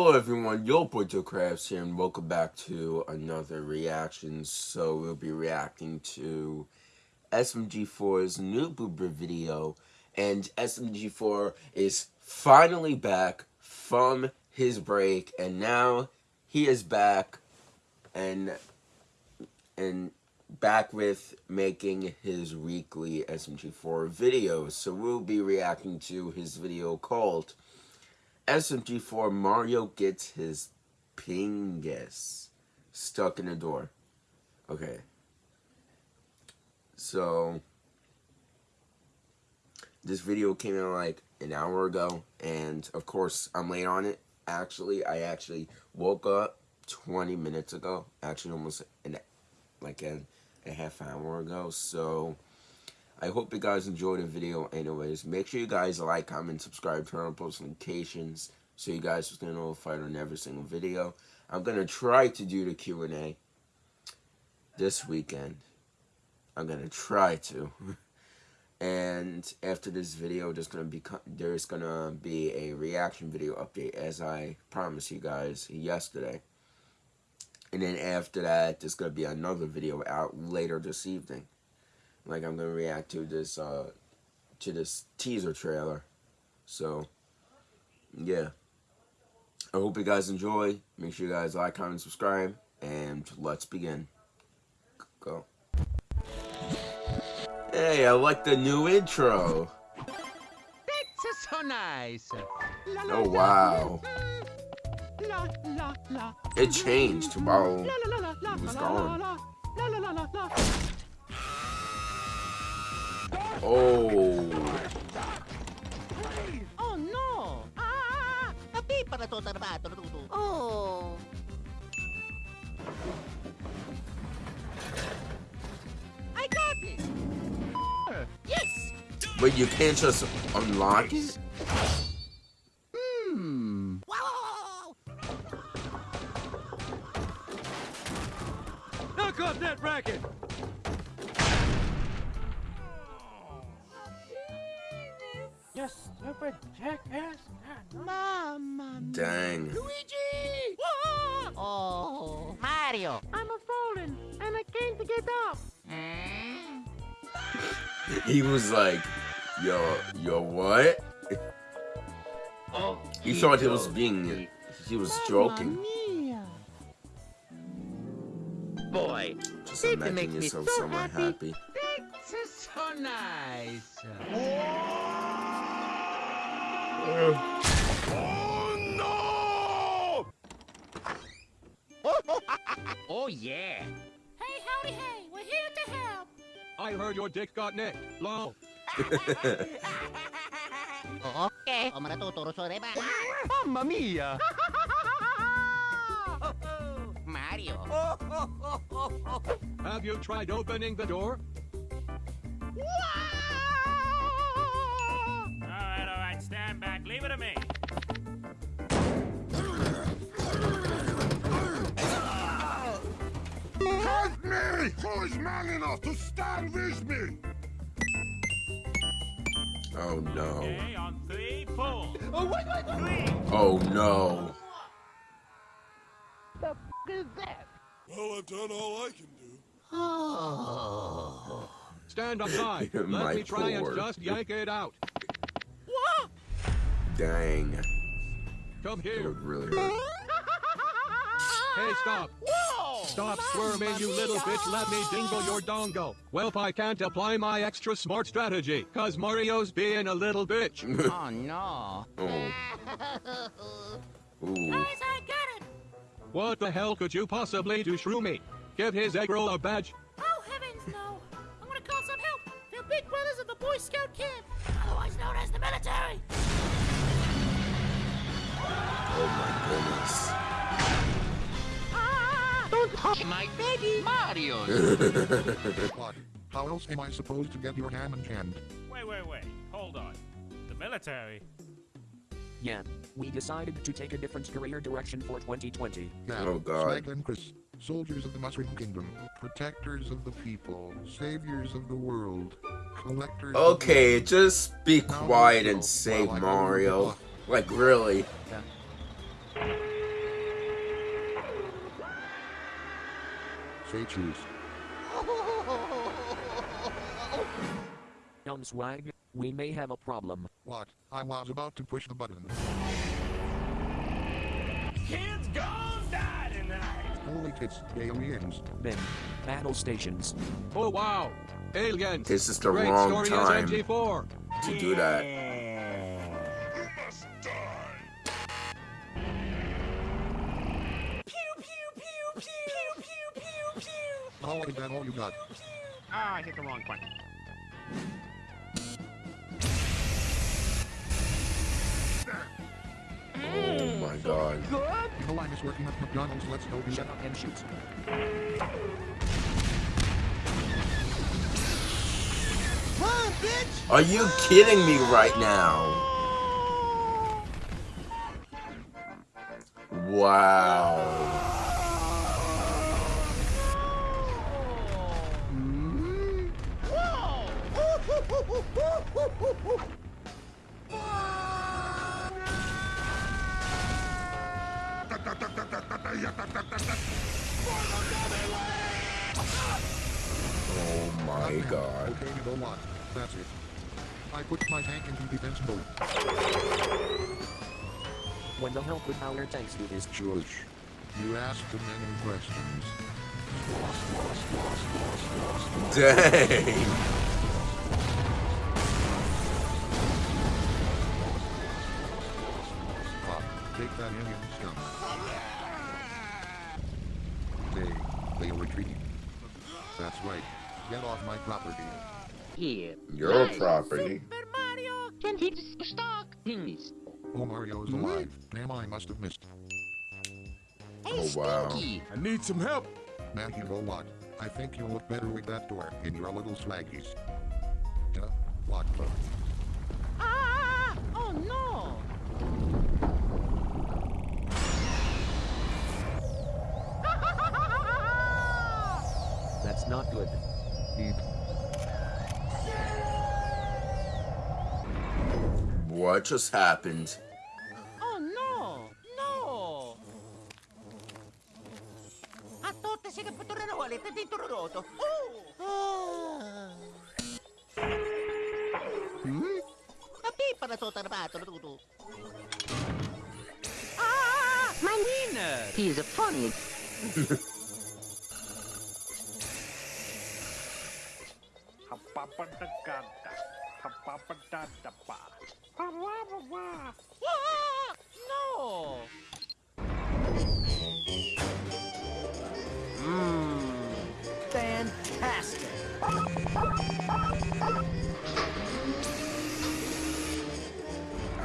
Hello everyone, Yo Butcher Crafts here and welcome back to another reaction. So we'll be reacting to SMG4's new Boober video and SMG4 is finally back from his break and now he is back and and back with making his weekly SMG4 videos. So we'll be reacting to his video called SMG4 Mario gets his Pingas stuck in the door. Okay. So this video came out like an hour ago and of course I'm late on it. Actually, I actually woke up 20 minutes ago. Actually almost an like a, a half hour ago. So I hope you guys enjoyed the video anyways. Make sure you guys like, comment, subscribe, turn on post notifications so you guys will get notified on every single video. I'm going to try to do the Q&A this weekend. I'm going to try to. and after this video, there's going to be there's going to be a reaction video update as I promised you guys yesterday. And then after that, there's going to be another video out later this evening like I'm gonna react to this uh to this teaser trailer. So yeah. I hope you guys enjoy. Make sure you guys like, comment, subscribe, and let's begin. Go. Hey, I like the new intro. That's so nice. Oh wow. It changed while it was gone. Oh. Oh no! Ah! A Tapi para to trabaho Oh. I got it. Yes. Wait, you can't just unlock it? Oh, Mario. I'm a fallen, and I came to get up. he was like, yo, yo, what? Oh, he thought he was being, he was joking. Mia. Boy, Just It imagine makes me yourself so somewhere happy. happy. That's so nice. Oh. Oh, yeah. Hey, howdy, hey, we're here to help. I heard your dick got nicked. Lol. Okay. O maratuturo sa reba. Mamma mia! Mario. Have you tried opening the door? Alright, alright, stand back. Leave it to me. Me! Who is man enough to stand with me? Oh no. Okay, on three, pull. Oh, wait, wait, wait. Three. Oh no. The f is that? Well, I've done all I can do. Oh. Stand aside. My Let me try and just yank it out. What? Dang. Come It here. would really hurt. Hey, stop. Whoa! Stop squirming, you little bitch. Let me dingle your dongo. Well, I can't apply my extra smart strategy, cause Mario's being a little bitch. Oh, no. Oh. Guys, I got it. What the hell could you possibly do, Shroomy? Give his egg roll a badge. Oh, heavens, no. I'm gonna call some help. They're big brothers of the Boy Scout camp, otherwise known as the military. Oh my goodness. Don't touch my baby Mario. What? How else am I supposed to get your ham and hand? Wait, wait, wait. Hold on. The military? Yeah, we decided to take a different career direction for 2020. Yeah, Oh, God. Smag and Chris. Soldiers of the Mushroom Kingdom. Protectors of the people. Saviors of the world. Collectors of Okay, the- just be quiet and save while I go Mario. Like, really? Say choose. Young Swag, we may have a problem. What? I was about to push the button. Kids gonna die tonight. Holy tits, aliens. Then, battle stations. Oh wow! Aliens! This is the Great wrong story time as MG4. to do that. Oh, that all you got? Ah, I hit the wrong button. Oh my god. The line is working at McDonald's. Let's go Shut up and shoot. Run, bitch! Are you kidding me right now? Wow. Oh my god. Okay, we go on. That's it. I put my tank into defense mode. When the hell could our tanks do this? Shush. You asked too many questions. Dang. Take that alien stuff. They, they are retreating. That's right. Get off my property. Here. Your property. Super Mario! Can hit stock. Things. Oh, Mario is alive. Damn, I must have missed. Oh wow. Stinky! I need some help. Man, you know what? I think you'll look better with that door in your little swaggies. Yeah? What the? Ah! Oh no! Not good. Eat. What just happened? Oh no! No! A tutti si capturano volete di turroto. Oh! Hmm? A pipa na to tarbato tutu. Ah! My winner! He's a funny. Ah! No! Fantastic!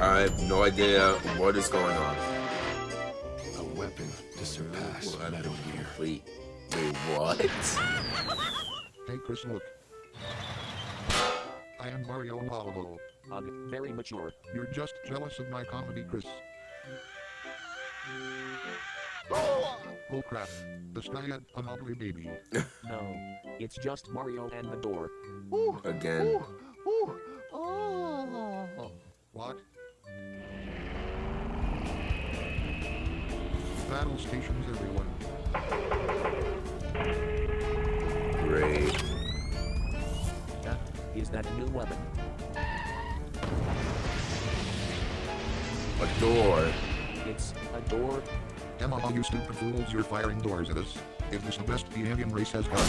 I have no idea what is going on. A weapon to surpass Metal Gear. Wait, wait, what? Hey, Chris, look. I am Mario Apollo. Ugh, very mature. You're just jealous of my comedy, Chris. Oh oh crap. The sky had an ugly baby. No, it's just Mario and the door. Ooh, Again. Ooh. Ooh. Oh! What? Battle stations, everyone. Is that new weapon. A door. It's a door. Emma, all you stupid fools, you're firing doors at us. Is this the best the alien race has got?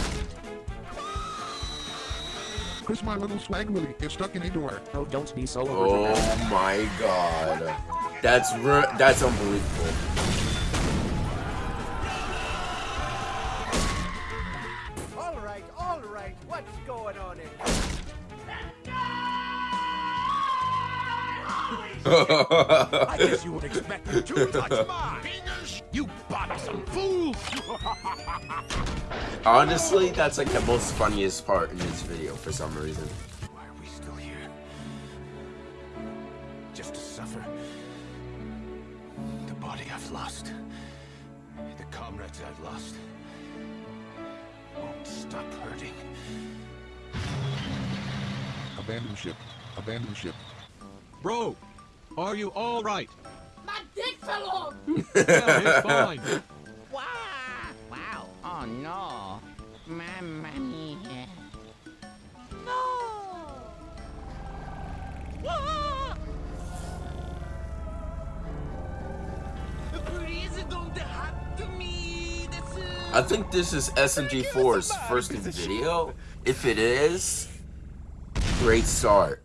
Chris, my little swag willy is stuck in a door. Oh, don't be so. Oh my god. That's that's unbelievable. I guess you would expect me to touch mine. You bothersome fool! Honestly, that's like the most funniest part in this video for some reason. Why are we still here? Just to suffer? The body I've lost. The comrades I've lost. Won't stop hurting. Abandon ship. Abandon ship. Bro, are you all right? My dick fell off! Well, it's fine. Wow! Wow! Oh no! Mamma mia. No! Wah! I think this is SMG4's first video. If it is, great start.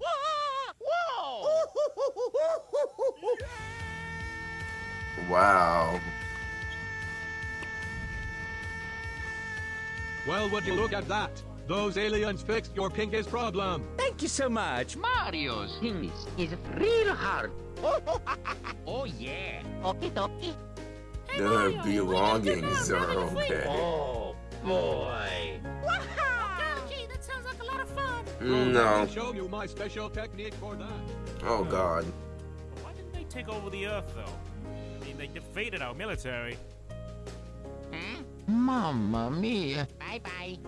Wow. Well, would you look at that? Those aliens fixed your pinkiest problem. Thank you so much. Mario's penis is real hard. oh yeah. Okie dokie. Their belongings are okay. Oh boy. Okay, that sounds like a lot of fun. Mm, oh, no. I'll show you my special technique for that. Oh god. Why didn't they take over the Earth, though? I mean, they defeated our military. Hmm? Mamma mia. Bye bye.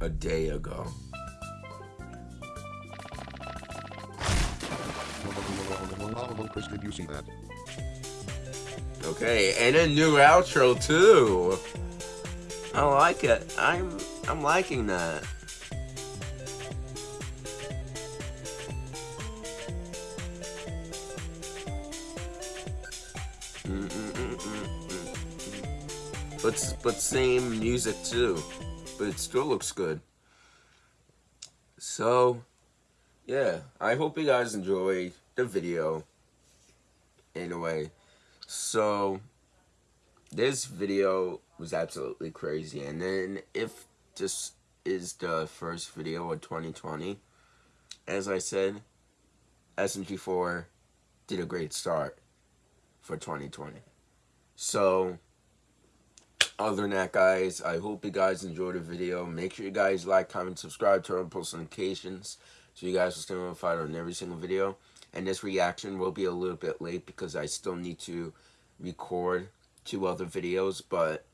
A day ago. Chris, did you see that? Okay, and a new outro too. I like it. I'm I'm liking that. But same music too, but it still looks good. So, yeah, I hope you guys enjoyed the video. Anyway, so this video was absolutely crazy, and then if this is the first video of 2020, as I said, SMG4 did a great start for 2020. So, other than that, guys, I hope you guys enjoyed the video. Make sure you guys like, comment, subscribe, turn on post notifications so you guys will stay notified on every single video. And this reaction will be a little bit late because I still need to record two other videos, but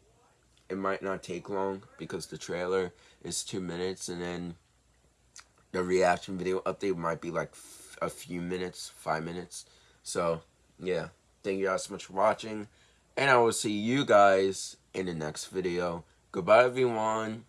it might not take long because the trailer is two minutes and then the reaction video update might be like a few minutes, five minutes. So, yeah. Thank you guys so much for watching. And I will see you guys in the next video. Goodbye, everyone.